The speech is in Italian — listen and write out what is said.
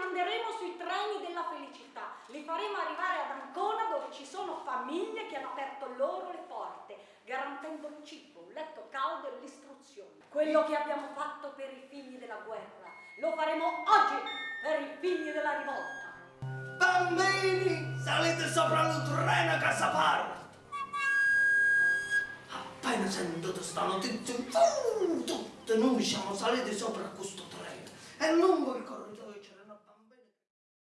manderemo sui treni della felicità, li faremo arrivare ad Ancona dove ci sono famiglie che hanno aperto loro le porte, garantendo il cibo, un letto caldo e l'istruzione. Quello che abbiamo fatto per i figli della guerra, lo faremo oggi per i figli della rivolta. Bambini, salite sopra il treno che saparo! Appena sentito sta notizia, tutti noi siamo saliti sopra questo treno e non il